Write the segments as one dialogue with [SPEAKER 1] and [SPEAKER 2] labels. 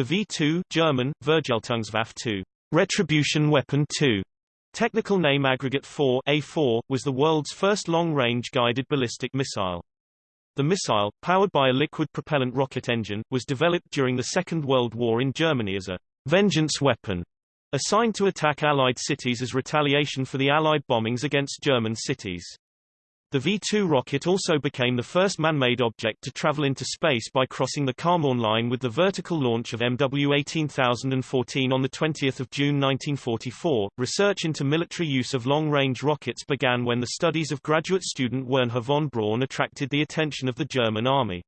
[SPEAKER 1] The V2 German, Vergeltungswaffe 2, Retribution Weapon 2, technical name Aggregate 4 A4, was the world's first long-range guided ballistic missile. The missile, powered by a liquid propellant rocket engine, was developed during the Second World War in Germany as a vengeance weapon, assigned to attack Allied cities as retaliation for the Allied bombings against German cities. The V-2 rocket also became the first man-made object to travel into space by crossing the Kármán line with the vertical launch of MW-18014 on 20 June 1944. Research into military use of long-range rockets began when the studies of graduate student Wernher von Braun attracted the attention of the German army.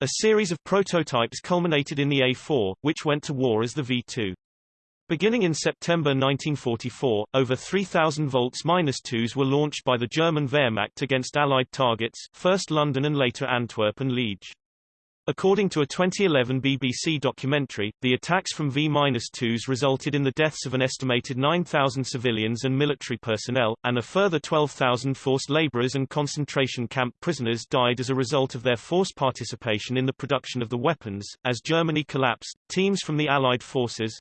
[SPEAKER 1] A series of prototypes culminated in the A-4, which went to war as the V-2. Beginning in September 1944, over 3,000 volts-2s were launched by the German Wehrmacht against Allied targets, first London and later Antwerp and Liege. According to a 2011 BBC documentary, the attacks from V-2s resulted in the deaths of an estimated 9,000 civilians and military personnel, and a further 12,000 forced labourers and concentration camp prisoners died as a result of their forced participation in the production of the weapons. As Germany collapsed, teams from the Allied forces,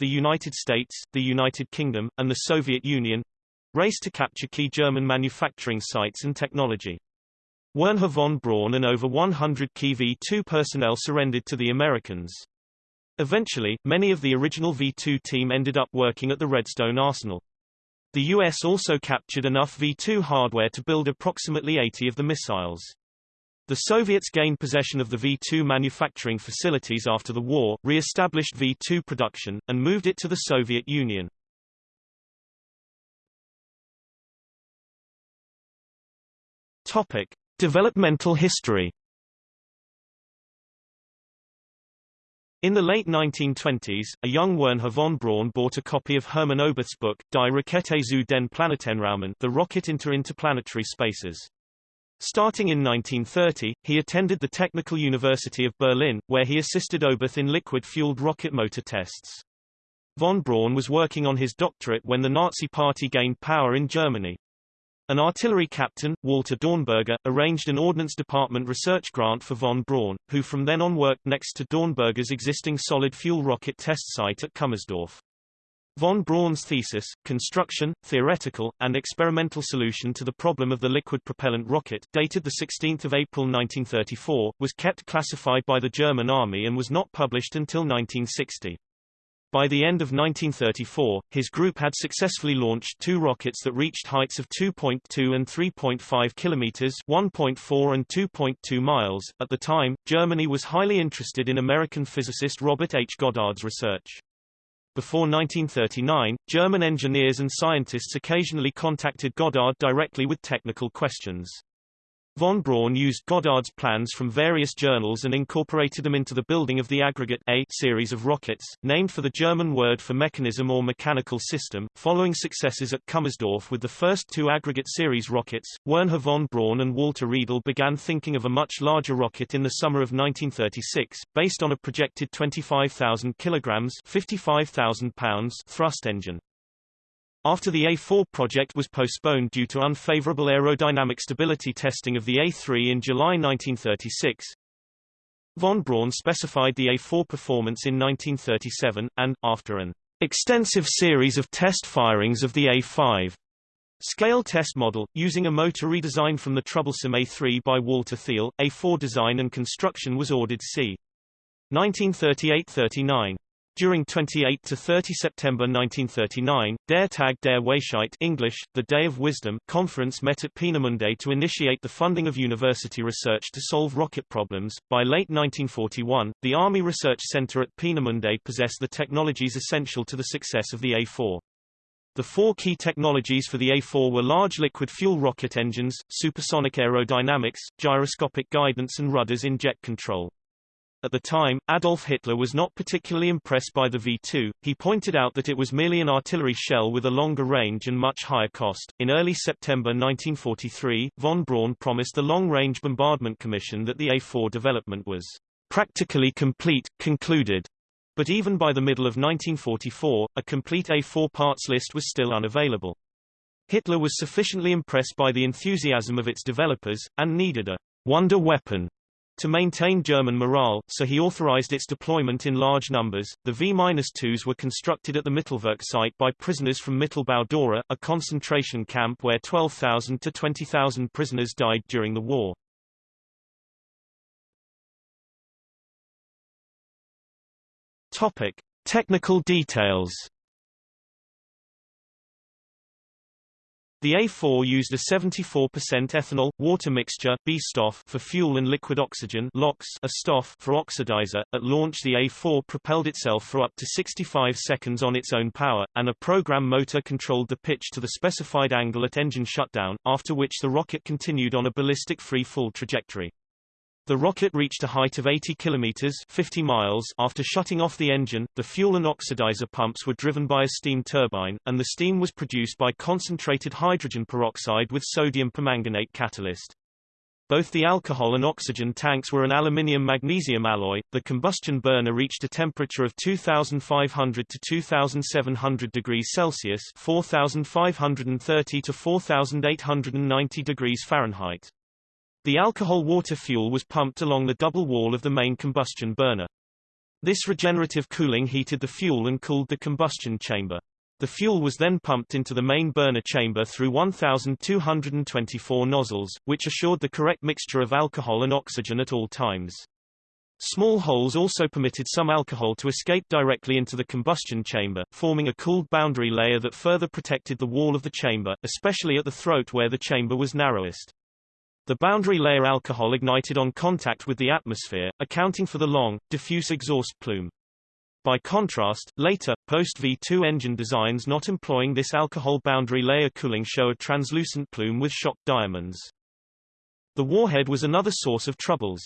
[SPEAKER 1] the United States, the United Kingdom, and the Soviet Union raced to capture key German manufacturing sites and technology. Wernher von Braun and over 100 key V-2 personnel surrendered to the Americans. Eventually, many of the original V-2 team ended up working at the Redstone Arsenal. The U.S. also captured enough V-2 hardware to build approximately 80 of the missiles. The Soviets gained possession of the V-2 manufacturing facilities after the war, re-established V-2 production, and moved it to the Soviet Union. Topic. Developmental history In the late 1920s, a young Wernher von Braun bought a copy of Hermann Oberth's book, Die Rakete zu den Planetenraumen The Rocket into Interplanetary Spaces. Starting in 1930, he attended the Technical University of Berlin, where he assisted Oberth in liquid-fueled rocket motor tests. Von Braun was working on his doctorate when the Nazi Party gained power in Germany. An artillery captain, Walter Dornberger, arranged an Ordnance Department research grant for von Braun, who from then on worked next to Dornberger's existing solid-fuel rocket test site at Kummersdorf. Von Braun's thesis, Construction, Theoretical, and Experimental Solution to the Problem of the Liquid Propellant Rocket, dated 16 April 1934, was kept classified by the German Army and was not published until 1960. By the end of 1934, his group had successfully launched two rockets that reached heights of 2.2 and 3.5 kilometers, 1.4 and 2.2 miles. At the time, Germany was highly interested in American physicist Robert H. Goddard's research. Before 1939, German engineers and scientists occasionally contacted Goddard directly with technical questions. Von Braun used Goddard's plans from various journals and incorporated them into the building of the Aggregate A series of rockets, named for the German word for mechanism or mechanical system. Following successes at Kummersdorf with the first two Aggregate series rockets, Wernher von Braun and Walter Riedel began thinking of a much larger rocket in the summer of 1936, based on a projected 25,000 kilograms (55,000 pounds) thrust engine. After the A4 project was postponed due to unfavorable aerodynamic stability testing of the A3 in July 1936, von Braun specified the A4 performance in 1937, and, after an extensive series of test firings of the A5 scale test model, using a motor redesign from the troublesome A3 by Walter Thiel, A4 design and construction was ordered c. 1938-39. During 28 to 30 September 1939, Der Tag der Weisheit English, the Day of Wisdom conference met at Peenemünde to initiate the funding of university research to solve rocket problems. By late 1941, the Army Research Center at Peenemünde possessed the technologies essential to the success of the A4. The four key technologies for the A4 were large liquid fuel rocket engines, supersonic aerodynamics, gyroscopic guidance and rudders in jet control. At the time, Adolf Hitler was not particularly impressed by the V-2. He pointed out that it was merely an artillery shell with a longer range and much higher cost. In early September 1943, von Braun promised the Long Range Bombardment Commission that the A-4 development was practically complete, concluded. But even by the middle of 1944, a complete A4 parts list was still unavailable. Hitler was sufficiently impressed by the enthusiasm of its developers, and needed a wonder weapon To maintain German morale, so he authorized its deployment in large numbers. The V-2s were constructed at the Mittelwerk site by prisoners from Mittelbau-Dora, a concentration camp where 12,000 to 20,000 prisoners died during the war. Topic: Technical details. The A4 used a 74% ethanol water mixture B-Stoff for fuel and liquid oxygen LOX a STOF for oxidizer. At launch the A4 propelled itself for up to 65 seconds on its own power, and a program motor controlled the pitch to the specified angle at engine shutdown, after which the rocket continued on a ballistic free fall trajectory. The rocket reached a height of 80 kilometers 50 miles after shutting off the engine. The fuel and oxidizer pumps were driven by a steam turbine, and the steam was produced by concentrated hydrogen peroxide with sodium permanganate catalyst. Both the alcohol and oxygen tanks were an aluminium-magnesium alloy. The combustion burner reached a temperature of 2500 to 2700 degrees Celsius, 4530 to 4890 degrees Fahrenheit. The alcohol-water fuel was pumped along the double wall of the main combustion burner. This regenerative cooling heated the fuel and cooled the combustion chamber. The fuel was then pumped into the main burner chamber through 1,224 nozzles, which assured the correct mixture of alcohol and oxygen at all times. Small holes also permitted some alcohol to escape directly into the combustion chamber, forming a cooled boundary layer that further protected the wall of the chamber, especially at the throat where the chamber was narrowest. The boundary layer alcohol ignited on contact with the atmosphere, accounting for the long, diffuse exhaust plume. By contrast, later, post-V2 engine designs not employing this alcohol boundary layer cooling show a translucent plume with shock diamonds. The warhead was another source of troubles.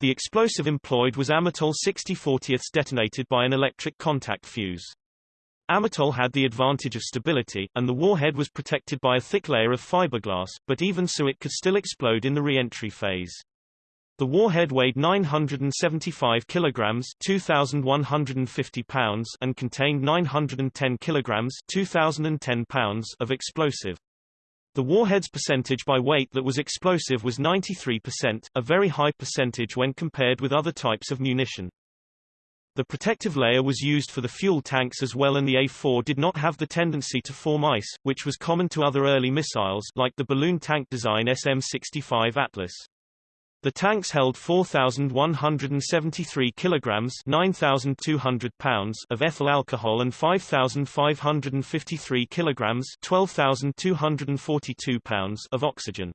[SPEAKER 1] The explosive employed was Amatol 6040 detonated by an electric contact fuse. Amatol had the advantage of stability, and the warhead was protected by a thick layer of fiberglass, but even so it could still explode in the re-entry phase. The warhead weighed 975 kilograms (2150 pounds) and contained 910 kilograms (2010 pounds) of explosive. The warhead's percentage by weight that was explosive was 93%, a very high percentage when compared with other types of munition. The protective layer was used for the fuel tanks as well and the A-4 did not have the tendency to form ice, which was common to other early missiles like the balloon tank design SM-65 Atlas. The tanks held 4,173 kilograms 9,200 pounds of ethyl alcohol and 5,553 kilograms 12,242 pounds of oxygen.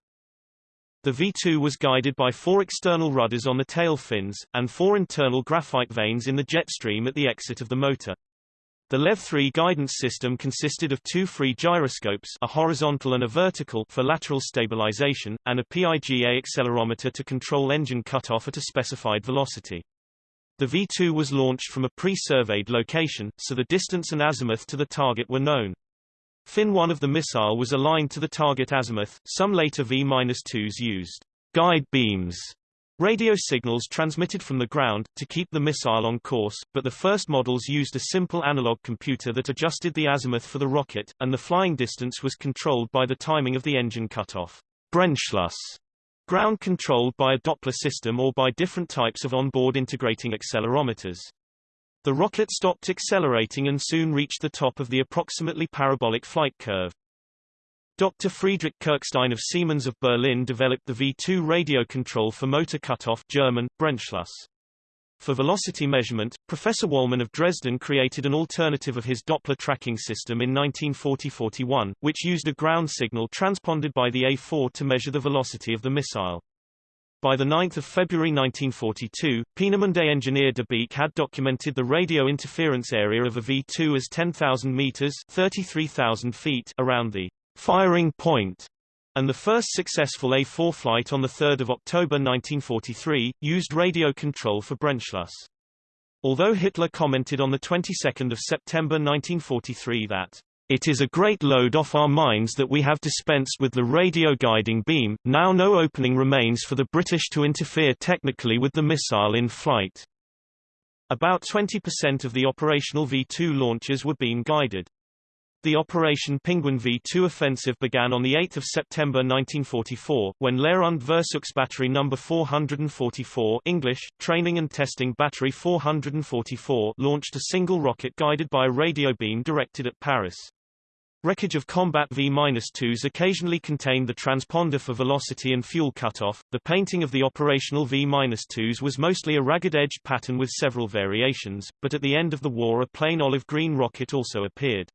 [SPEAKER 1] The V2 was guided by four external rudders on the tail fins, and four internal graphite vanes in the jet stream at the exit of the motor. The LEV-3 guidance system consisted of two free gyroscopes a horizontal and a vertical for lateral stabilization, and a PIGA accelerometer to control engine cutoff at a specified velocity. The V2 was launched from a pre-surveyed location, so the distance and azimuth to the target were known. Fin 1 of the missile was aligned to the target azimuth. Some later V-2s used guide beams radio signals transmitted from the ground, to keep the missile on course, but the first models used a simple analog computer that adjusted the azimuth for the rocket, and the flying distance was controlled by the timing of the engine cutoff. Brennschluss ground controlled by a Doppler system or by different types of onboard integrating accelerometers. The rocket stopped accelerating and soon reached the top of the approximately parabolic flight curve. Dr. Friedrich Kirchstein of Siemens of Berlin developed the V2 radio control for motor cutoff German, Brennschluss. For velocity measurement, Professor Wolman of Dresden created an alternative of his Doppler tracking system in 1940-41, which used a ground signal transponded by the A4 to measure the velocity of the missile. By 9 February 1942, Peenemünde engineer de Beek had documented the radio interference area of a V2 as 10,000 meters 33,000 feet around the firing point, and the first successful A4 flight on 3 October 1943, used radio control for Brennschluss. Although Hitler commented on the 22nd of September 1943 that it is a great load off our minds that we have dispensed with the radio guiding beam, now no opening remains for the British to interfere technically with the missile in flight. About 20% of the operational V-2 launches were beam guided. The Operation Penguin V-2 offensive began on 8 September 1944, when Lehr und Versuchsbatterie No. 444 English, Training and Testing Battery 444 launched a single rocket guided by a radio beam directed at Paris. Wreckage of combat V-2s occasionally contained the transponder for velocity and fuel cutoff. The painting of the operational V-2s was mostly a ragged-edged pattern with several variations, but at the end of the war a plain olive-green rocket also appeared.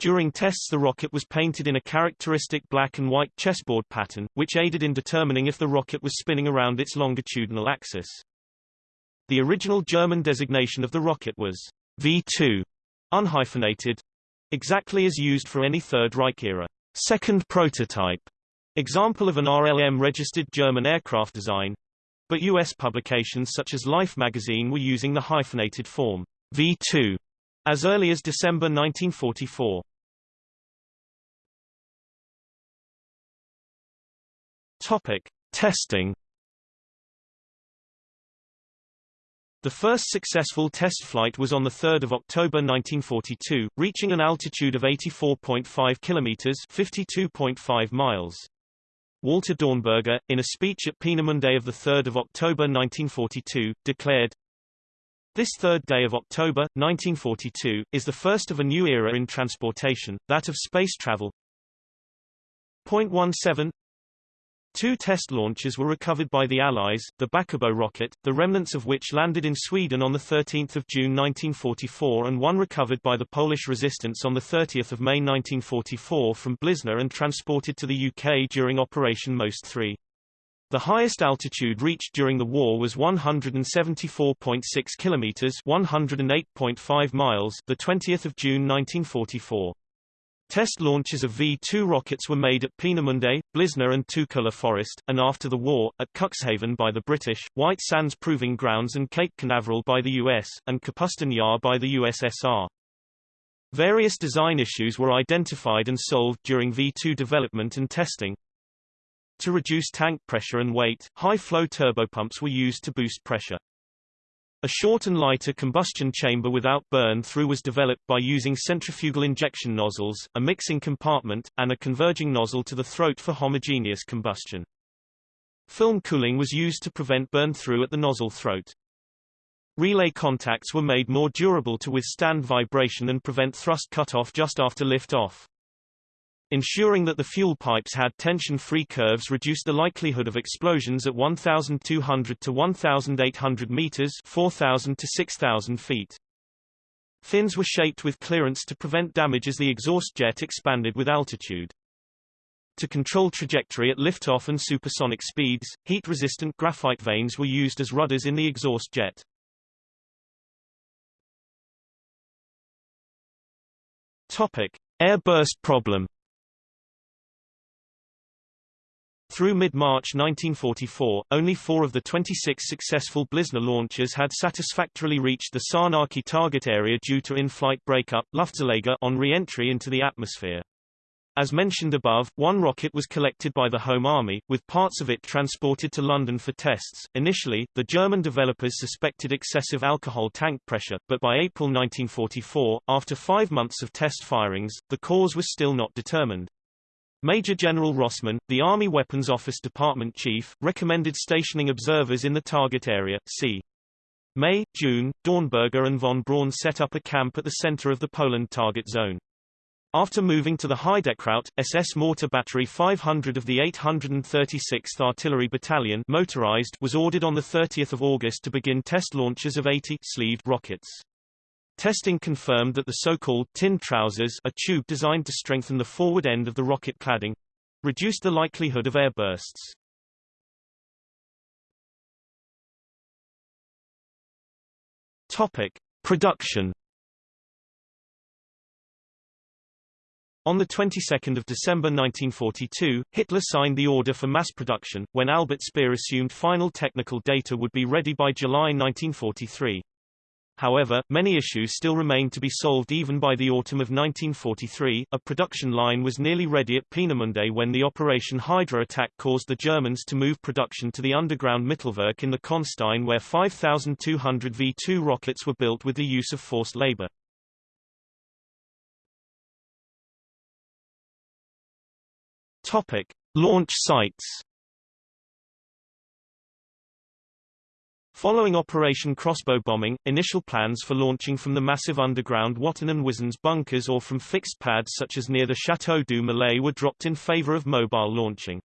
[SPEAKER 1] During tests the rocket was painted in a characteristic black and white chessboard pattern, which aided in determining if the rocket was spinning around its longitudinal axis. The original German designation of the rocket was V2, unhyphenated, exactly as used for any Third Reich era second prototype example of an RLM-registered German aircraft design, but U.S. publications such as Life magazine were using the hyphenated form V2 as early as December 1944. Topic: Testing. The first successful test flight was on 3 October 1942, reaching an altitude of 84.5 kilometers (52.5 miles). Walter Dornberger, in a speech at Peenemünde of 3 October 1942, declared, this third day of October, 1942, is the first of a new era in transportation, that of space travel. Point 17 Two test launches were recovered by the Allies, the Bäckebo rocket, the remnants of which landed in Sweden on 13 June 1944 and one recovered by the Polish resistance on 30 May 1944 from Blizna and transported to the UK during Operation Most 3. The highest altitude reached during the war was 174.6 kilometers, 108.5 miles, the 20th of June 1944. Test launches of V-2 rockets were made at Peenemünde, Blizna and Tuchola Forest, and after the war, at Cuxhaven by the British, White Sands Proving Grounds and Cape Canaveral by the US, and Kapustin Yar by the USSR. Various design issues were identified and solved during V-2 development and testing, to reduce tank pressure and weight, high-flow turbopumps were used to boost pressure. A short and lighter combustion chamber without burn-through was developed by using centrifugal injection nozzles, a mixing compartment, and a converging nozzle to the throat for homogeneous combustion. Film cooling was used to prevent burn-through at the nozzle throat. Relay contacts were made more durable to withstand vibration and prevent thrust cutoff just after lift-off. Ensuring that the fuel pipes had tension-free curves reduced the likelihood of explosions at 1,200 to 1,800 meters 4,000 to 6,000 feet. Fins were shaped with clearance to prevent damage as the exhaust jet expanded with altitude. To control trajectory at liftoff and supersonic speeds, heat-resistant graphite vanes were used as rudders in the exhaust jet. Topic: Airburst problem Through mid-March 1944, only four of the 26 successful Blizna launches had satisfactorily reached the Sarnaki target area due to in-flight breakup Luftzerleger on re-entry into the atmosphere. As mentioned above, one rocket was collected by the Home Army, with parts of it transported to London for tests. Initially, the German developers suspected excessive alcohol tank pressure, but by April 1944, after five months of test firings, the cause was still not determined. Major General Rossman, the Army Weapons Office Department Chief, recommended stationing observers in the target area. C. May, June, Dornberger and von Braun set up a camp at the center of the Poland target zone. After moving to the Heidekraut, SS Mortar Battery 500 of the 836th Artillery Battalion motorized was ordered on 30 August to begin test launches of 80 sleeved rockets. Testing confirmed that the so-called tin trousers a tube designed to strengthen the forward end of the rocket cladding reduced the likelihood of airbursts. Topic: Production. On the 22nd of December 1942, Hitler signed the order for mass production, when Albert Speer assumed final technical data would be ready by July 1943. However, many issues still remained to be solved even by the autumn of 1943. A production line was nearly ready at Peenemunde when the Operation Hydra attack caused the Germans to move production to the underground Mittelwerk in the Kohnstein where 5,200 V-2 rockets were built with the use of forced labor. Topic: Launch sites. Following Operation Crossbow bombing, initial plans for launching from the massive underground Watten and Wizernes bunkers or from fixed pads such as near the Château du Molay were dropped in favor of mobile launching.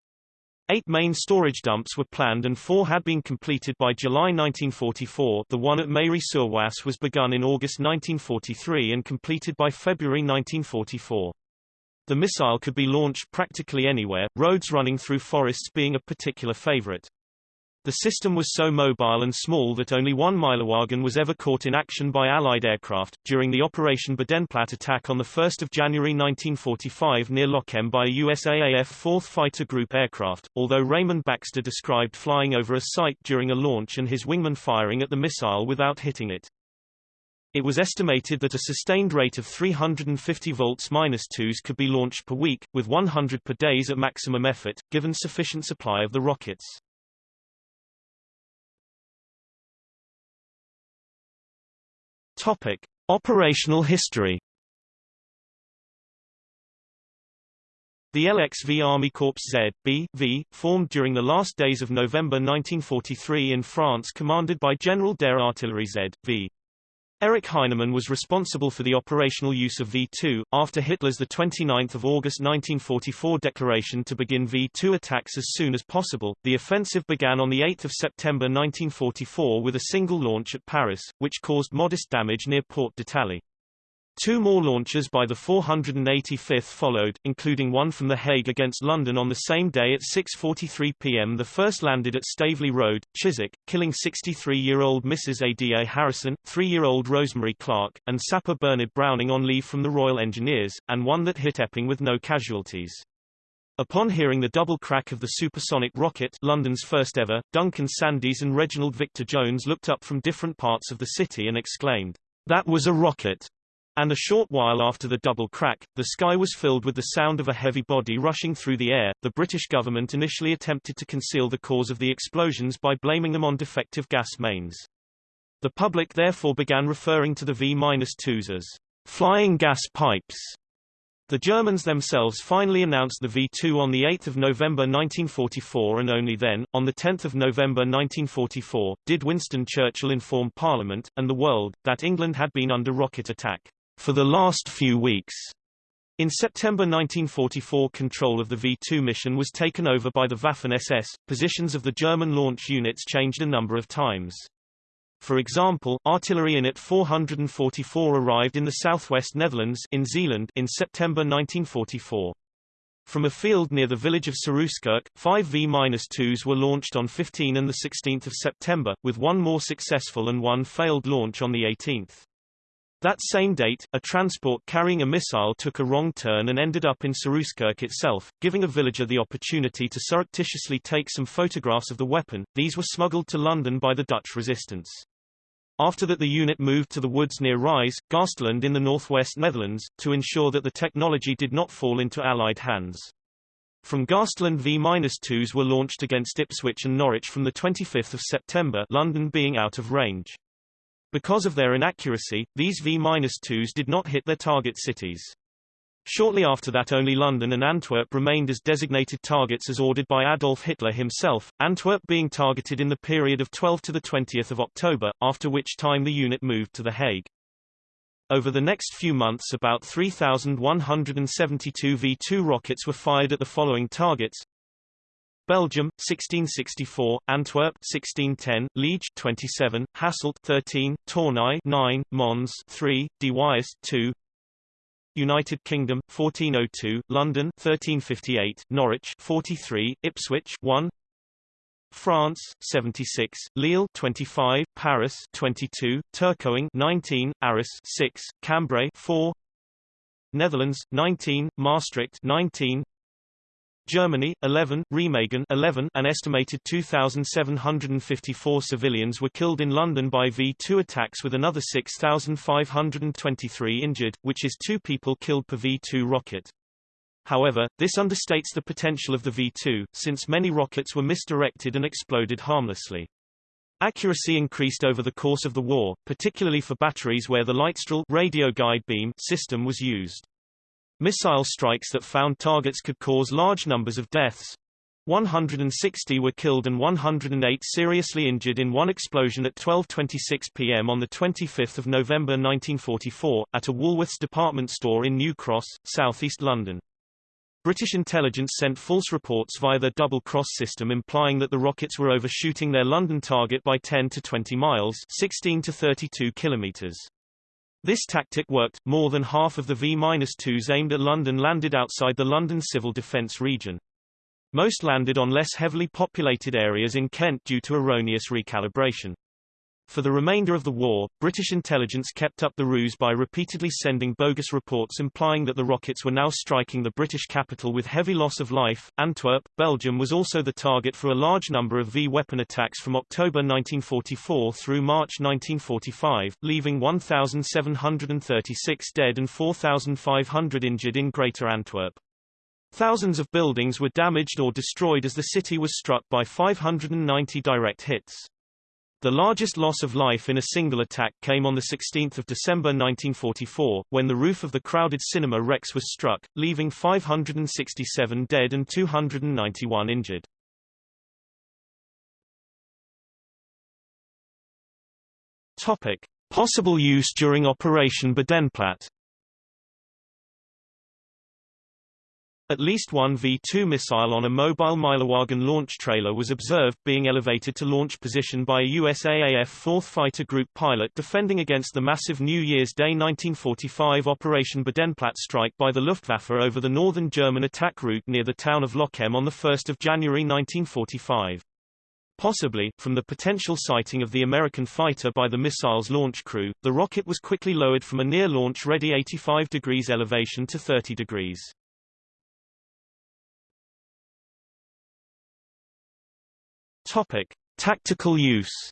[SPEAKER 1] Eight main storage dumps were planned and four had been completed by July 1944 the one at Méry-sur-Oise was begun in August 1943 and completed by February 1944. The missile could be launched practically anywhere, roads running through forests being a particular favorite. The system was so mobile and small that only one Meillerwagen was ever caught in action by Allied aircraft, during the Operation Bodenplatte attack on 1 January 1945 near Lochem by a USAAF 4th Fighter Group aircraft, although Raymond Baxter described flying over a site during a launch and his wingman firing at the missile without hitting it. It was estimated that a sustained rate of 350 volts minus 2s could be launched per week, with 100 per days at maximum effort, given sufficient supply of the rockets. Topic: Operational history. The LXV Army Corps Z, B, V, formed during the last days of November 1943 in France commanded by General der Artillerie Z, V. Erich Heinemann was responsible for the operational use of V-2, after Hitler's 29 August 1944 declaration to begin V-2 attacks as soon as possible. The offensive began on 8 September 1944 with a single launch at Paris, which caused modest damage near Porte d'Italie. Two more launches by the 485th followed, including one from The Hague against London on the same day at 6.43 p.m. The first landed at Staveley Road, Chiswick, killing 63-year-old Mrs. Ada Harrison, 3-year-old Rosemary Clark, and sapper Bernard Browning on leave from the Royal Engineers, and one that hit Epping with no casualties. Upon hearing the double crack of the supersonic rocket London's first ever, Duncan Sandys and Reginald Victor Jones looked up from different parts of the city and exclaimed, That was a rocket! And a short while after the double crack, the sky was filled with the sound of a heavy body rushing through the air. The British government initially attempted to conceal the cause of the explosions by blaming them on defective gas mains. The public therefore began referring to the V-2s as flying gas pipes. The Germans themselves finally announced the V-2 on 8 November 1944 and only then, on 10 November 1944, did Winston Churchill inform Parliament, and the world, that England had been under rocket attack for the last few weeks. In September 1944 control of the V-2 mission was taken over by the Waffen-SS, positions of the German launch units changed a number of times. For example, artillery unit 444 arrived in the southwest Netherlands in Zeeland in September 1944. From a field near the village of Serooskerke, five V-2s were launched on 15 and 16 September, with one more successful and one failed launch on the 18th. That same date, a transport carrying a missile took a wrong turn and ended up in Serooskerke itself, giving a villager the opportunity to surreptitiously take some photographs of the weapon. These were smuggled to London by the Dutch resistance. After that the unit moved to the woods near Rijs, Gaasterland in the northwest Netherlands, to ensure that the technology did not fall into Allied hands. From Gaasterland V-2s were launched against Ipswich and Norwich from 25 September London being out of range. Because of their inaccuracy, these V-2s did not hit their target cities. Shortly after that only London and Antwerp remained as designated targets as ordered by Adolf Hitler himself, Antwerp being targeted in the period of 12 to 20 October, after which time the unit moved to The Hague. Over the next few months about 3,172 V-2 rockets were fired at the following targets Belgium 1664, Antwerp 1610, Liege 27, Hasselt 13, Tournai 9, Mons 3, De Wyes 2. United Kingdom 1402, London 1358, Norwich 43, Ipswich 1. France 76, Lille 25, Paris 22, Tourcoing 19, Arras 6, Cambrai 4. Netherlands 19, Maastricht 19, Germany 11, Remagen 11, an estimated 2,754 civilians were killed in London by V-2 attacks with another 6,523 injured, which is two people killed per V-2 rocket. However, this understates the potential of the V-2, since many rockets were misdirected and exploded harmlessly. Accuracy increased over the course of the war, particularly for batteries where the Leitstrahl radio guide beam system was used. Missile strikes that found targets could cause large numbers of deaths. 160 were killed and 108 seriously injured in one explosion at 12.26 p.m. on 25 November 1944, at a Woolworths department store in New Cross, southeast London. British intelligence sent false reports via the double-cross system implying that the rockets were overshooting their London target by 10 to 20 miles 16 to 32 kilometers. This tactic worked, more than half of the V-2s aimed at London landed outside the London civil defence region. Most landed on less heavily populated areas in Kent due to erroneous recalibration. For the remainder of the war, British intelligence kept up the ruse by repeatedly sending bogus reports implying that the rockets were now striking the British capital with heavy loss of life. Antwerp, Belgium was also the target for a large number of V-weapon attacks from October 1944 through March 1945, leaving 1,736 dead and 4,500 injured in Greater Antwerp. Thousands of buildings were damaged or destroyed as the city was struck by 590 direct hits. The largest loss of life in a single attack came on 16 December 1944, when the roof of the crowded cinema Rex was struck, leaving 567 dead and 291 injured. Topic. Possible use during Operation Bodenplatte At least one V-2 missile on a mobile Meillerwagen launch trailer was observed being elevated to launch position by a USAAF 4th Fighter Group pilot defending against the massive New Year's Day 1945 Operation Bodenplatte strike by the Luftwaffe over the northern German attack route near the town of Lochem on 1 January 1945. Possibly, from the potential sighting of the American fighter by the missile's launch crew, the rocket was quickly lowered from a near launch-ready 85 degrees elevation to 30 degrees. Topic: Tactical use.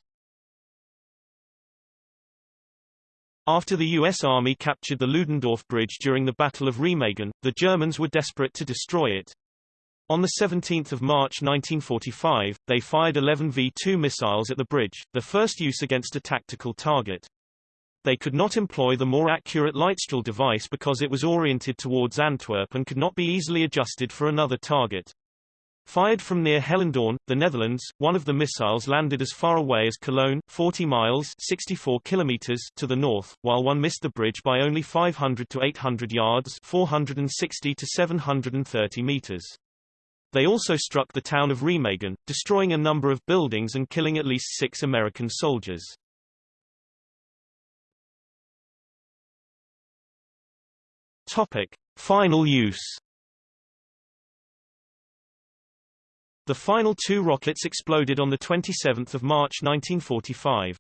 [SPEAKER 1] After the U.S. Army captured the Ludendorff Bridge during the Battle of Remagen, the Germans were desperate to destroy it. On 17 March 1945, they fired 11 V-2 missiles at the bridge, the first use against a tactical target. They could not employ the more accurate Leitstrahl device because it was oriented towards Antwerp and could not be easily adjusted for another target. Fired from near Hellendoorn, the Netherlands, one of the missiles landed as far away as Cologne, 40 miles 64 kilometers to the north, while one missed the bridge by only 500 to 800 yards 460 to 730 meters. They also struck the town of Remagen, destroying a number of buildings and killing at least six American soldiers. Topic. Final use The final two rockets exploded on 27 March 1945.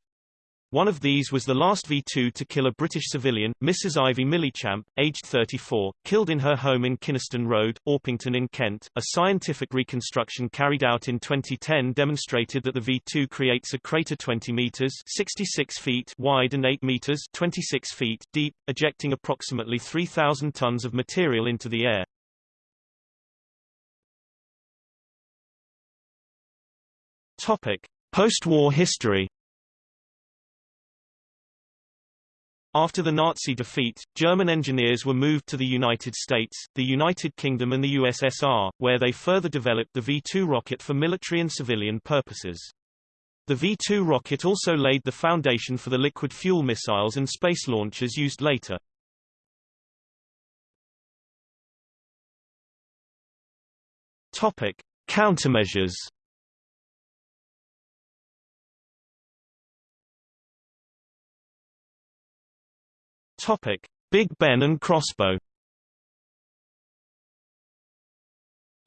[SPEAKER 1] One of these was the last V-2 to kill a British civilian, Mrs. Ivy Millichamp, aged 34, killed in her home in Kynaston Road, Orpington in Kent. A scientific reconstruction carried out in 2010 demonstrated that the V-2 creates a crater 20 meters 66 feet wide and 8 meters 26 feet deep, ejecting approximately 3,000 tons of material into the air. Post-war history. After the Nazi defeat, German engineers were moved to the United States, the United Kingdom and the USSR, where they further developed the V-2 rocket for military and civilian purposes. The V-2 rocket also laid the foundation for the liquid fuel missiles and space launchers used later. Topic: Countermeasures Topic: Big Ben and crossbow.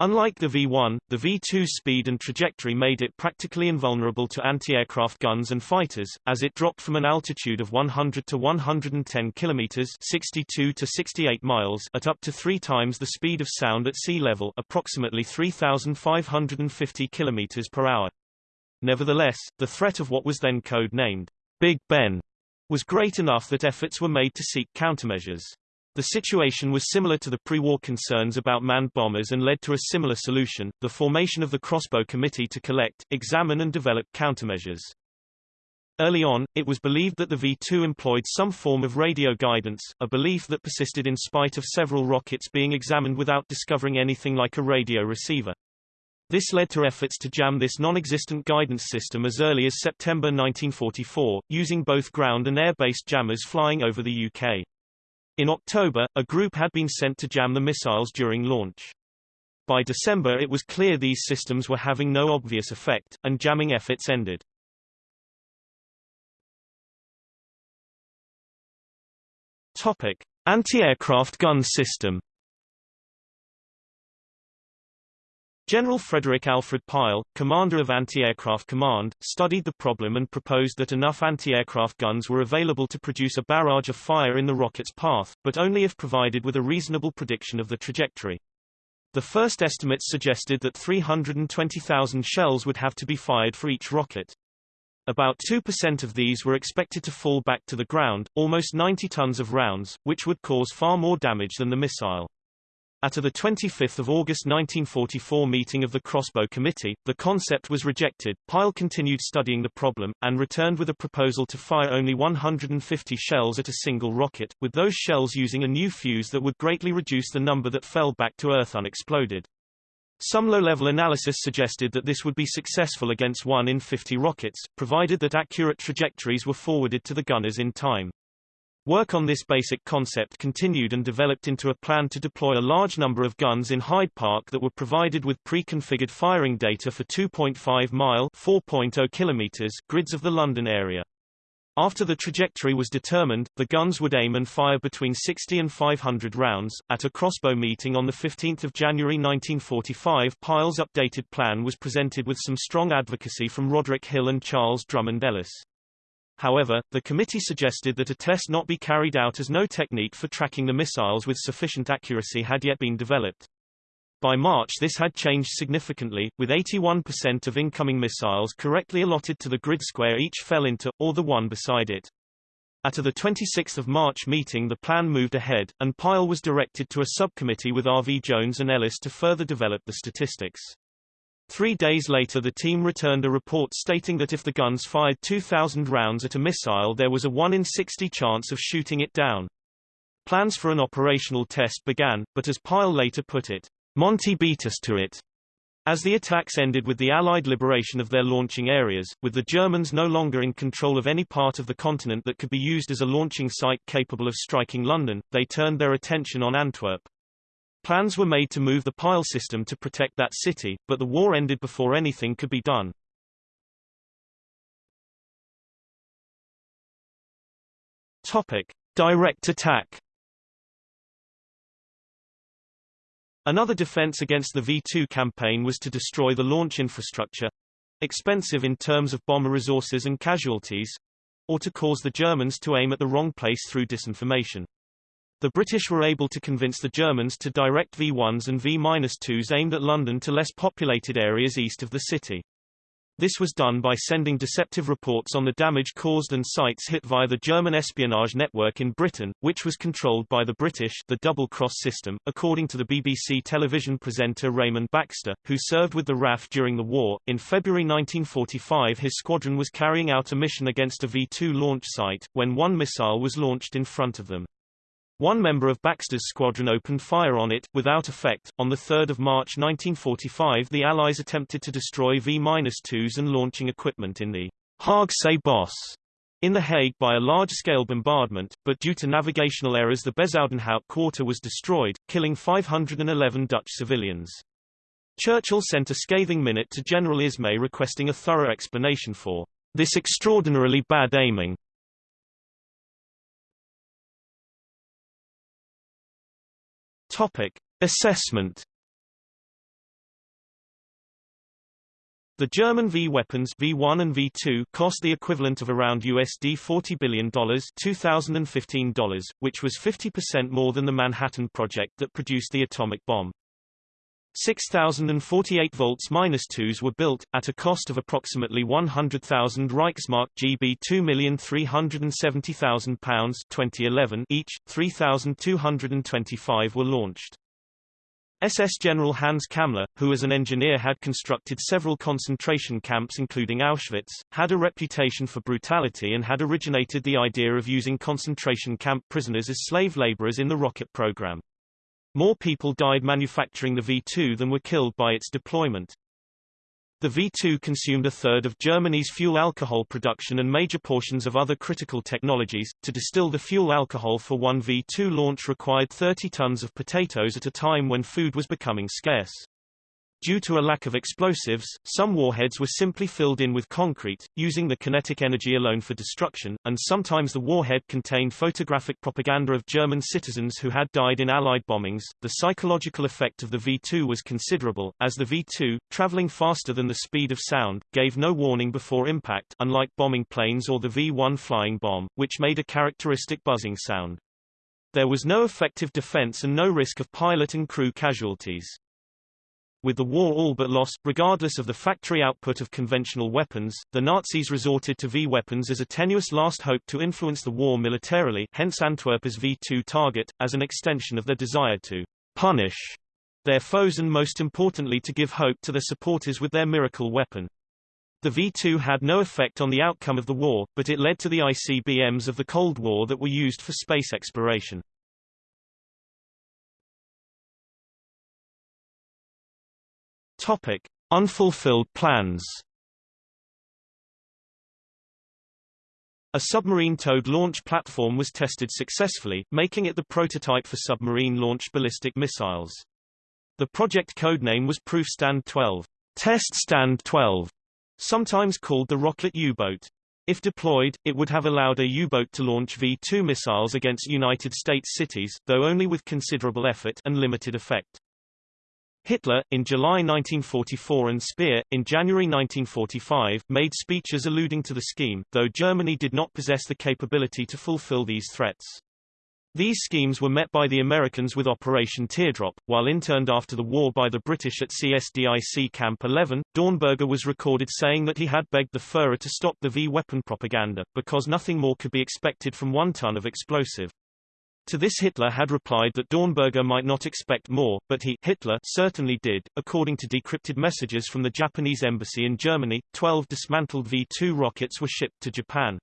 [SPEAKER 1] Unlike the V-1, the V-2's speed and trajectory made it practically invulnerable to anti-aircraft guns and fighters, as it dropped from an altitude of 100 to 110 kilometers (62 to 68 miles) at up to three times the speed of sound at sea level, approximately 3,550 kilometers per hour. Nevertheless, the threat of what was then code-named Big Ben was great enough that efforts were made to seek countermeasures. The situation was similar to the pre-war concerns about manned bombers and led to a similar solution, the formation of the Crossbow Committee to collect, examine and develop countermeasures. Early on, it was believed that the V-2 employed some form of radio guidance, a belief that persisted in spite of several rockets being examined without discovering anything like a radio receiver. This led to efforts to jam this non-existent guidance system as early as September 1944, using both ground and air-based jammers flying over the UK. In October, a group had been sent to jam the missiles during launch. By December it was clear these systems were having no obvious effect, and jamming efforts ended. Topic: Anti-aircraft gun system. General Frederick Alfred Pile, commander of Anti-Aircraft Command, studied the problem and proposed that enough anti-aircraft guns were available to produce a barrage of fire in the rocket's path, but only if provided with a reasonable prediction of the trajectory. The first estimates suggested that 320,000 shells would have to be fired for each rocket. About 2% of these were expected to fall back to the ground, almost 90 tons of rounds, which would cause far more damage than the missile. At a 25 August 1944 meeting of the Crossbow Committee, the concept was rejected. Pile continued studying the problem, and returned with a proposal to fire only 150 shells at a single rocket, with those shells using a new fuse that would greatly reduce the number that fell back to Earth unexploded. Some low-level analysis suggested that this would be successful against 1 in 50 rockets, provided that accurate trajectories were forwarded to the gunners in time. Work on this basic concept continued and developed into a plan to deploy a large number of guns in Hyde Park that were provided with pre-configured firing data for 2.5-mile (4.0 kilometers) grids of the London area. After the trajectory was determined, the guns would aim and fire between 60 and 500 rounds. At a crossbow meeting on 15 January 1945 Pile's updated plan was presented with some strong advocacy from Roderick Hill and Charles Drummond Ellis. However, the committee suggested that a test not be carried out as no technique for tracking the missiles with sufficient accuracy had yet been developed. By March this had changed significantly, with 81% of incoming missiles correctly allotted to the grid square each fell into, or the one beside it. At a 26 March meeting the plan moved ahead, and Pile was directed to a subcommittee with R.V. Jones and Ellis to further develop the statistics. Three days later the team returned a report stating that if the guns fired 2,000 rounds at a missile there was a 1 in 60 chance of shooting it down. Plans for an operational test began, but as Pile later put it, Monty beat us to it. As the attacks ended with the Allied liberation of their launching areas, with the Germans no longer in control of any part of the continent that could be used as a launching site capable of striking London, they turned their attention on Antwerp. Plans were made to move the Pile system to protect that city, but the war ended before anything could be done. Topic. Direct attack Another defense against the V-2 campaign was to destroy the launch infrastructure expensive in terms of bomber resources and casualties or to cause the Germans to aim at the wrong place through disinformation. The British were able to convince the Germans to direct V-1s and V-2s aimed at London to less populated areas east of the city. This was done by sending deceptive reports on the damage caused and sites hit via the German espionage network in Britain, which was controlled by the British the double cross system, according to the BBC television presenter Raymond Baxter, who served with the RAF during the war. In February 1945 his squadron was carrying out a mission against a V-2 launch site, when one missile was launched in front of them. One member of Baxter's squadron opened fire on it, without effect. On 3 March 1945 the Allies attempted to destroy V-2s and launching equipment in the Haagse Bos in The Hague by a large-scale bombardment, but due to navigational errors the Bezuidenhout quarter was destroyed, killing 511 Dutch civilians. Churchill sent a scathing minute to General Ismay requesting a thorough explanation for this extraordinarily bad aiming. Topic: Assessment. The German V weapons V1 and V2 cost the equivalent of around USD $40 billion $2015, which was 50% more than the Manhattan Project that produced the atomic bomb. 6,048 volts minus 2s were built, at a cost of approximately 100,000 Reichsmark GB £2,370,000 2011 each, 3,225 were launched. SS General Hans Kammler, who as an engineer had constructed several concentration camps including Auschwitz, had a reputation for brutality and had originated the idea of using concentration camp prisoners as slave laborers in the rocket program. More people died manufacturing the V-2 than were killed by its deployment. The V-2 consumed a third of Germany's fuel alcohol production and major portions of other critical technologies. To distill the fuel alcohol for one V-2 launch required 30 tons of potatoes at a time when food was becoming scarce. Due to a lack of explosives, some warheads were simply filled in with concrete, using the kinetic energy alone for destruction, and sometimes the warhead contained photographic propaganda of German citizens who had died in Allied bombings. The psychological effect of the V-2 was considerable, as the V-2, traveling faster than the speed of sound, gave no warning before impact unlike bombing planes or the V-1 flying bomb, which made a characteristic buzzing sound. There was no effective defense and no risk of pilot and crew casualties. With the war all but lost, regardless of the factory output of conventional weapons, the Nazis resorted to V-weapons as a tenuous last hope to influence the war militarily hence Antwerp as V-2 target, as an extension of their desire to punish their foes and most importantly to give hope to their supporters with their miracle weapon. The V-2 had no effect on the outcome of the war, but it led to the ICBMs of the Cold War that were used for space exploration. Topic: Unfulfilled plans. A submarine-towed launch platform was tested successfully, making it the prototype for submarine-launched ballistic missiles. The project codename was Prüfstand 12, Test Stand 12, sometimes called the Rocklet U-boat. If deployed, it would have allowed a U-boat to launch V-2 missiles against United States cities, though only with considerable effort and limited effect. Hitler, in July 1944 and Speer, in January 1945, made speeches alluding to the scheme, though Germany did not possess the capability to fulfill these threats. These schemes were met by the Americans with Operation Teardrop, while interned after the war by the British at CSDIC Camp 11. Dornberger was recorded saying that he had begged the Führer to stop the V-weapon propaganda, because nothing more could be expected from one ton of explosive. To this Hitler had replied that Dornberger might not expect more, but he Hitler certainly did. According to decrypted messages from the Japanese embassy in Germany, 12 dismantled V-2 rockets were shipped to Japan.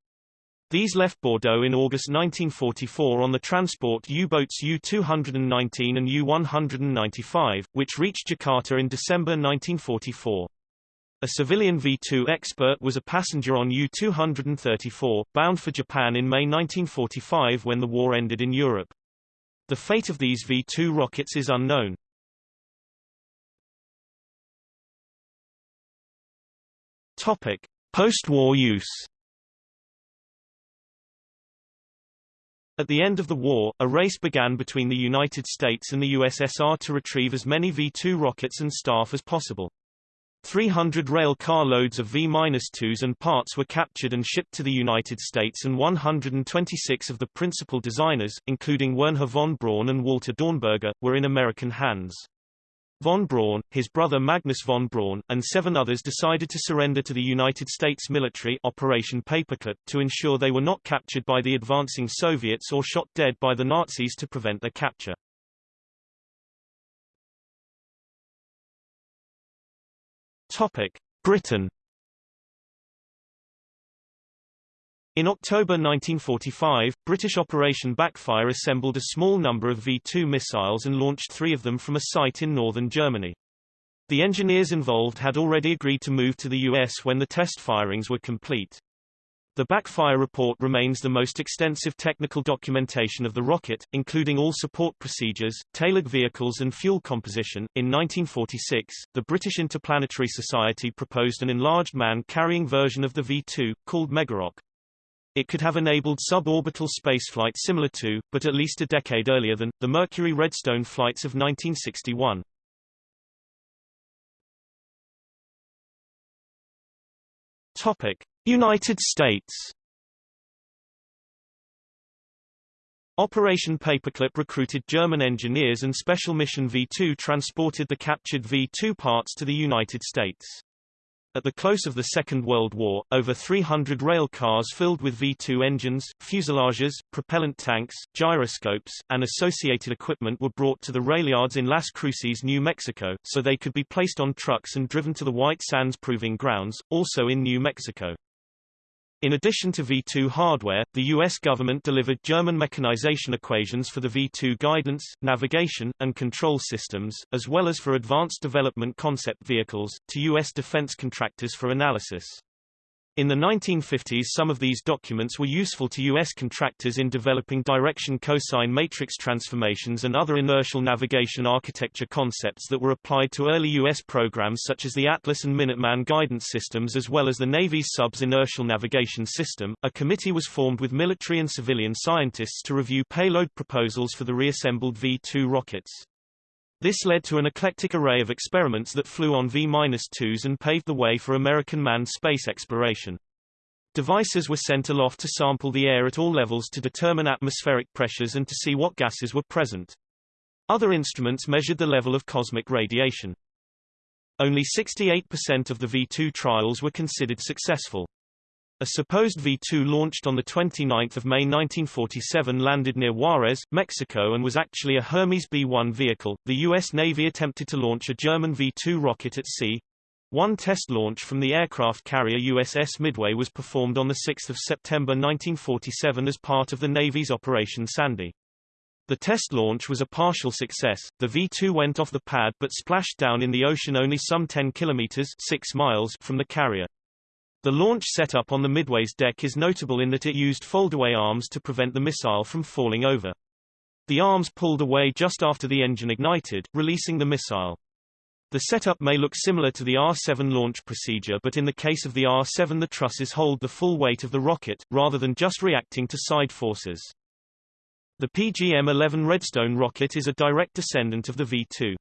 [SPEAKER 1] These left Bordeaux in August 1944 on the transport U-boats U-219 and U-195, which reached Jakarta in December 1944. A civilian V-2 expert was a passenger on U-234, bound for Japan in May 1945 when the war ended in Europe. The fate of these V-2 rockets is unknown. Topic: Post-war use. At the end of the war, a race began between the United States and the USSR to retrieve as many V-2 rockets and staff as possible. 300 rail car loads of V-2s and parts were captured and shipped to the United States and 126 of the principal designers, including Wernher von Braun and Walter Dornberger, were in American hands. Von Braun, his brother Magnus von Braun, and seven others decided to surrender to the United States military Operation Paperclip to ensure they were not captured by the advancing Soviets or shot dead by the Nazis to prevent their capture. Topic: Britain. In October 1945, British Operation Backfire assembled a small number of V-2 missiles and launched three of them from a site in northern Germany. The engineers involved had already agreed to move to the US when the test firings were complete. The backfire report remains the most extensive technical documentation of the rocket, including all support procedures, tailored vehicles and fuel composition. In 1946, the British Interplanetary Society proposed an enlarged man-carrying version of the V-2, called Megarock. It could have enabled suborbital spaceflight similar to, but at least a decade earlier than, the Mercury Redstone flights of 1961. Topic. United States Operation Paperclip recruited German engineers and Special Mission V-2 transported the captured V-2 parts to the United States. At the close of the Second World War, over 300 rail cars filled with V-2 engines, fuselages, propellant tanks, gyroscopes, and associated equipment were brought to the rail yards in Las Cruces, New Mexico, so they could be placed on trucks and driven to the White Sands Proving Grounds, also in New Mexico. In addition to V2 hardware, the U.S. government delivered German mechanization equations for the V2 guidance, navigation, and control systems, as well as for advanced development concept vehicles, to U.S. defense contractors for analysis. In the 1950s some of these documents were useful to U.S. contractors in developing direction cosine matrix transformations and other inertial navigation architecture concepts that were applied to early U.S. programs such as the Atlas and Minuteman guidance systems as well as the Navy's SUBS inertial navigation system. A committee was formed with military and civilian scientists to review payload proposals for the reassembled V-2 rockets. This led to an eclectic array of experiments that flew on V-2s and paved the way for American manned space exploration. Devices were sent aloft to sample the air at all levels to determine atmospheric pressures and to see what gases were present. Other instruments measured the level of cosmic radiation. Only 68% of the V2 trials were considered successful. A supposed V-2 launched on 29 May 1947 landed near Juarez, Mexico and was actually a Hermes B-1 vehicle. The U.S. Navy attempted to launch a German V-2 rocket at sea. One test launch from the aircraft carrier USS Midway was performed on 6 September 1947 as part of the Navy's Operation Sandy. The test launch was a partial success. The V-2 went off the pad but splashed down in the ocean only some 10 kilometers 6 miles from the carrier. The launch setup on the Midway's deck is notable in that it used foldaway arms to prevent the missile from falling over. The arms pulled away just after the engine ignited, releasing the missile. The setup may look similar to the R-7 launch procedure but in the case of the R-7 the trusses hold the full weight of the rocket, rather than just reacting to side forces. The PGM-11 Redstone rocket is a direct descendant of the V-2.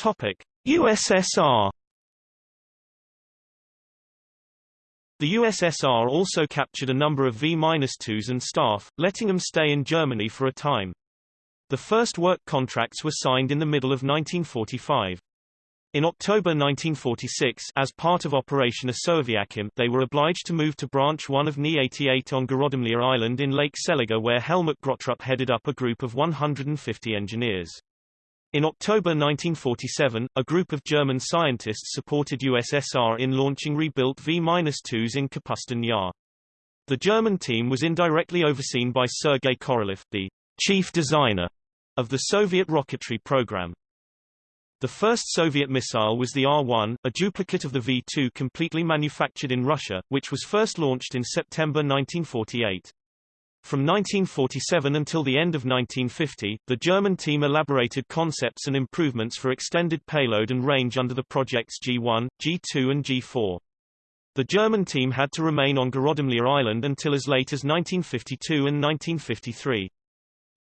[SPEAKER 1] Topic: USSR The USSR also captured a number of V-2s and staff, letting them stay in Germany for a time. The first work contracts were signed in the middle of 1945. In October 1946 as part of Operation Osoaviakhim they were obliged to move to Branch 1 of Ni-88 on Gorodomlia Island in Lake Seliger where Helmut Gröttrup headed up a group of 150 engineers. In October 1947, a group of German scientists supported USSR in launching rebuilt V-2s in Kapustin Yar. The German team was indirectly overseen by Sergei Korolev, the chief designer of the Soviet rocketry program. The first Soviet missile was the R-1, a duplicate of the V-2 completely manufactured in Russia, which was first launched in September 1948. From 1947 until the end of 1950, the German team elaborated concepts and improvements for extended payload and range under the projects G1, G2 and G4. The German team had to remain on Gorodomlia Island until as late as 1952 and 1953.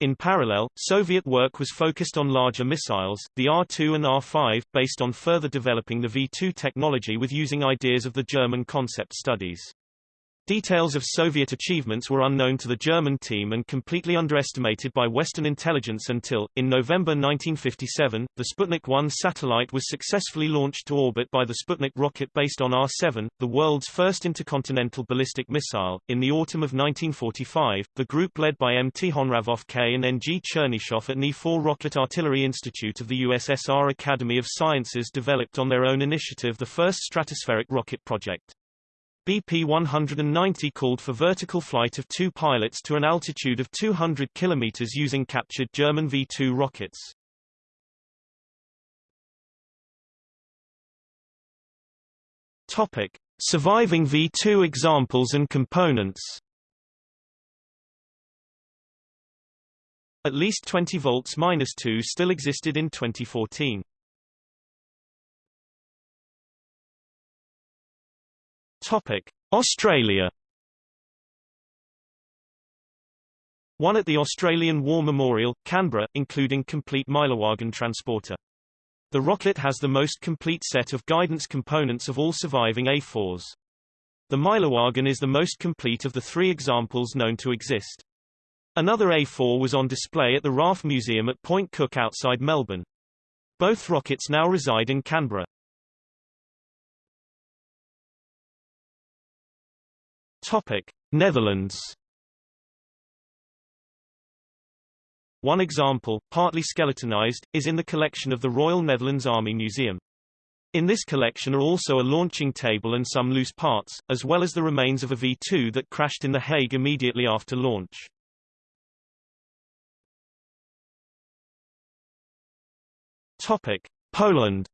[SPEAKER 1] In parallel, Soviet work was focused on larger missiles, the R-2 and R-5, based on further developing the V-2 technology with using ideas of the German concept studies. Details of Soviet achievements were unknown to the German team and completely underestimated by Western intelligence until, in November 1957, the Sputnik 1 satellite was successfully launched to orbit by the Sputnik rocket based on R-7, the world's first intercontinental ballistic missile. In the autumn of 1945, the group led by M. Tikhonravov K. and N. G. Chernyshov at Ni-4 Rocket Artillery Institute of the USSR Academy of Sciences developed on their own initiative the first stratospheric rocket project. BP-190 called for vertical flight of two pilots to an altitude of 200 km using captured German V-2 rockets. Topic. Surviving V-2 examples and components At least 20 volts minus 2 still existed in 2014. Topic: Australia. One at the Australian War Memorial, Canberra, including complete Meillerwagen transporter. The rocket has the most complete set of guidance components of all surviving A4s. The Meillerwagen is the most complete of the three examples known to exist. Another A4 was on display at the RAF Museum at Point Cook outside Melbourne. Both rockets now reside in Canberra. Topic: Netherlands. One example, partly skeletonized, is in the collection of the Royal Netherlands Army Museum. In this collection are also a launching table and some loose parts, as well as the remains of a V-2 that crashed in The Hague immediately after launch. Topic: Poland.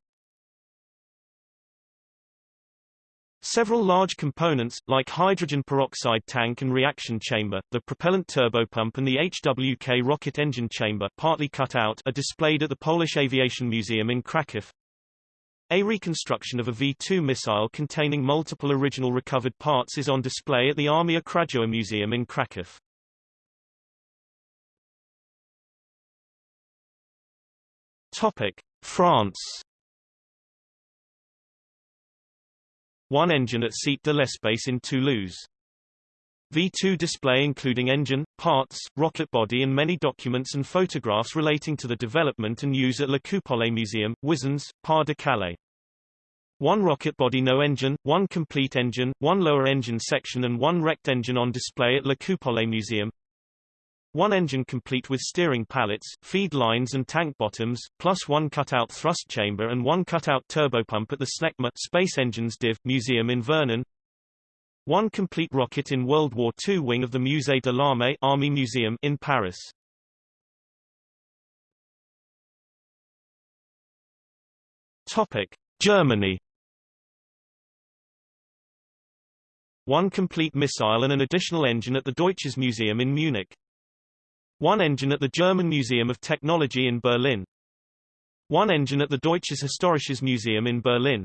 [SPEAKER 1] Several large components, like hydrogen peroxide tank and reaction chamber, the propellant turbopump and the HWK rocket engine chamber partly cut out are displayed at the Polish Aviation Museum in Kraków. A reconstruction of a V-2 missile containing multiple original recovered parts is on display at the Armia Krajowa Museum in Kraków. Topic: France. One engine at Cité de l'Espace in Toulouse. V2 display including engine, parts, rocket body and many documents and photographs relating to the development and use at Le Coupole Museum, Wizernes, Pas-de-Calais. One rocket body no engine, one complete engine, one lower engine section and one wrecked engine on display at Le Coupole Museum. One engine complete with steering pallets, feed lines and tank bottoms, plus one cutout thrust chamber and one cutout turbopump at the SNECMA Space Engines Div. Museum in Vernon. One complete rocket in World War II wing of the Musée de l'Armée Army Museum in Paris. Topic: Germany. One complete missile and an additional engine at the Deutsches Museum in Munich. One engine at the German Museum of Technology in Berlin. One engine at the Deutsches Historisches Museum in Berlin.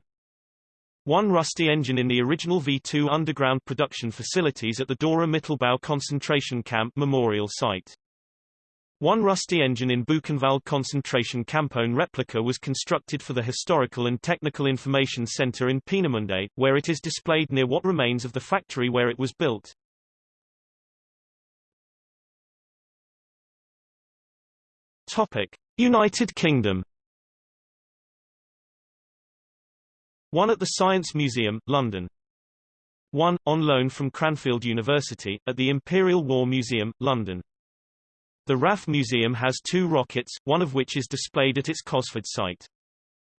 [SPEAKER 1] One rusty engine in the original V-2 underground production facilities at the Dora Mittelbau concentration camp memorial site. One rusty engine in Buchenwald concentration campone replica was constructed for the Historical and Technical Information Center in Peenemünde, where it is displayed near what remains of the factory where it was built. Topic: United Kingdom. One at the Science Museum, London. One, on loan from Cranfield University, at the Imperial War Museum, London. The RAF Museum has two rockets, one of which is displayed at its Cosford site.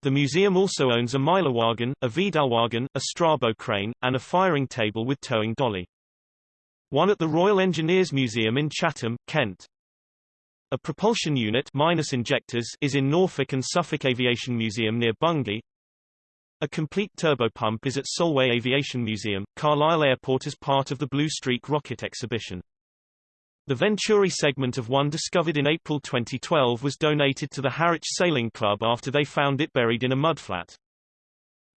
[SPEAKER 1] The museum also owns a Meillerwagen, a Vidalwagen, a Strabo crane, and a firing table with towing dolly. One at the Royal Engineers Museum in Chatham, Kent. A propulsion unit minus injectors is in Norfolk and Suffolk Aviation Museum near Bungay. A complete turbopump is at Solway Aviation Museum, Carlisle Airport as part of the Blue Streak rocket exhibition. The Venturi segment of one discovered in April 2012 was donated to the Harwich Sailing Club after they found it buried in a mudflat.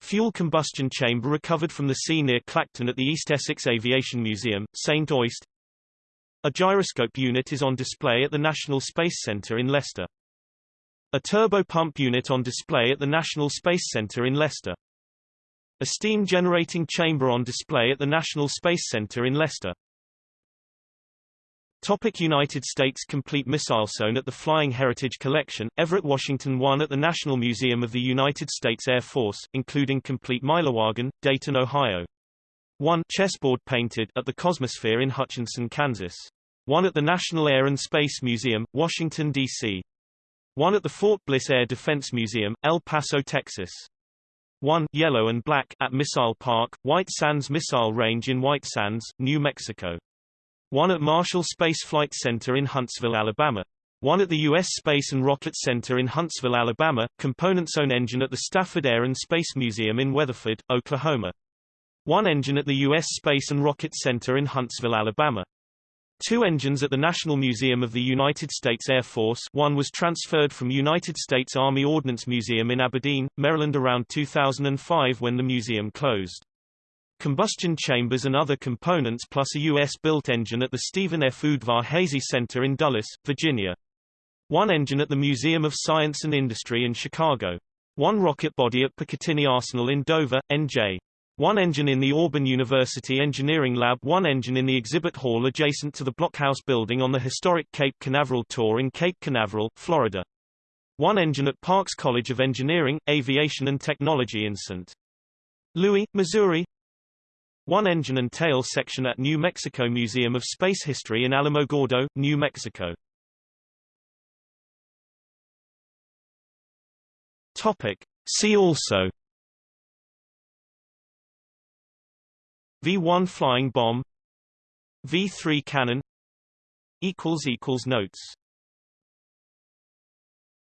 [SPEAKER 1] Fuel combustion chamber recovered from the sea near Clacton at the East Essex Aviation Museum, St Osyth, a gyroscope unit is on display at the National Space Centre in Leicester. A turbopump unit on display at the National Space Centre in Leicester. A steam generating chamber on display at the National Space Centre in Leicester. Topic United States Complete missile zone at the Flying Heritage Collection, Everett, Washington 1 at the National Museum of the United States Air Force, including complete Meillerwagen, Dayton, Ohio. 1 chessboard painted at the Cosmosphere in Hutchinson, Kansas. One at the National Air and Space Museum, Washington, D.C. One at the Fort Bliss Air Defense Museum, El Paso, Texas. One yellow and black at Missile Park, White Sands Missile Range in White Sands, New Mexico. One at Marshall Space Flight Center in Huntsville, Alabama. One at the U.S. Space and Rocket Center in Huntsville, Alabama, components own engine at the Stafford Air and Space Museum in Weatherford, Oklahoma. One engine at the U.S. Space and Rocket Center in Huntsville, Alabama. Two engines at the National Museum of the United States Air Force one was transferred from United States Army Ordnance Museum in Aberdeen, Maryland around 2005 when the museum closed. Combustion chambers and other components plus a U.S.-built engine at the Stephen F. Udvar-Hazy Center in Dulles, Virginia. One engine at the Museum of Science and Industry in Chicago. One rocket body at Picatinny Arsenal in Dover, NJ. One engine in the Auburn University Engineering Lab one engine in the exhibit hall adjacent to the Blockhouse building on the historic Cape Canaveral Tour in Cape Canaveral, Florida. One engine at Parks College of Engineering, Aviation and Technology in St. Louis, Missouri. One engine and tail section at New Mexico Museum of Space History in Alamogordo, New Mexico. Topic. See also V-1 flying bomb V-3 cannon equals equals Notes